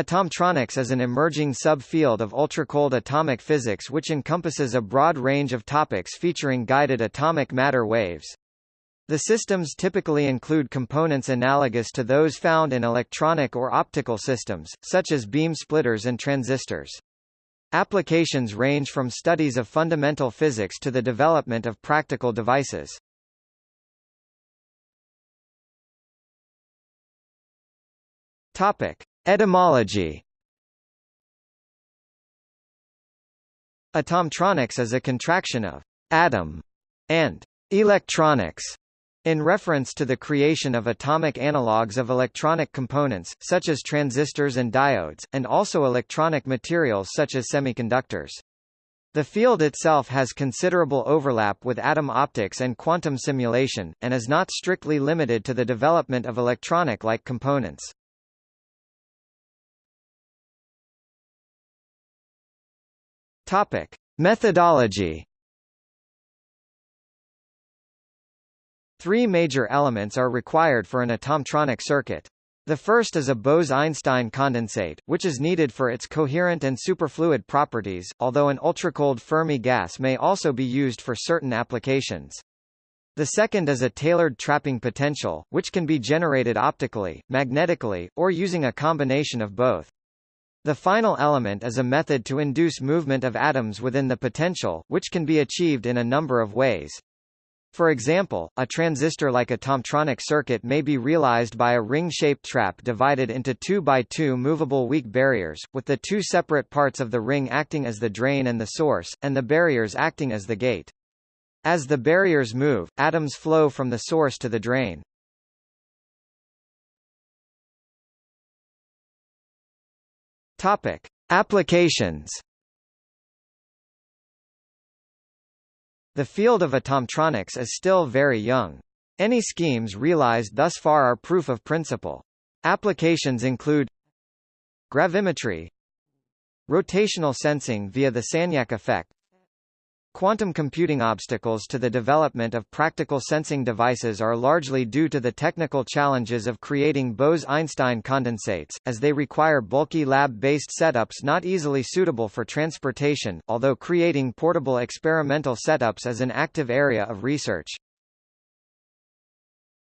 Atomtronics is an emerging subfield of ultracold atomic physics which encompasses a broad range of topics featuring guided atomic matter waves. The systems typically include components analogous to those found in electronic or optical systems, such as beam splitters and transistors. Applications range from studies of fundamental physics to the development of practical devices. Topic. Etymology Atomtronics is a contraction of atom and electronics in reference to the creation of atomic analogues of electronic components, such as transistors and diodes, and also electronic materials such as semiconductors. The field itself has considerable overlap with atom optics and quantum simulation, and is not strictly limited to the development of electronic-like components. Topic: Methodology. Three major elements are required for an atomtronic circuit. The first is a Bose-Einstein condensate, which is needed for its coherent and superfluid properties, although an ultracold Fermi gas may also be used for certain applications. The second is a tailored trapping potential, which can be generated optically, magnetically, or using a combination of both. The final element is a method to induce movement of atoms within the potential, which can be achieved in a number of ways. For example, a transistor-like a atomtronic circuit may be realized by a ring-shaped trap divided into 2 by 2 movable weak barriers, with the two separate parts of the ring acting as the drain and the source, and the barriers acting as the gate. As the barriers move, atoms flow from the source to the drain. Topic: Applications. The field of atomtronics is still very young. Any schemes realized thus far are proof of principle. Applications include gravimetry, rotational sensing via the Sagnac effect, Quantum computing obstacles to the development of practical sensing devices are largely due to the technical challenges of creating Bose-Einstein condensates, as they require bulky lab-based setups not easily suitable for transportation, although creating portable experimental setups is an active area of research.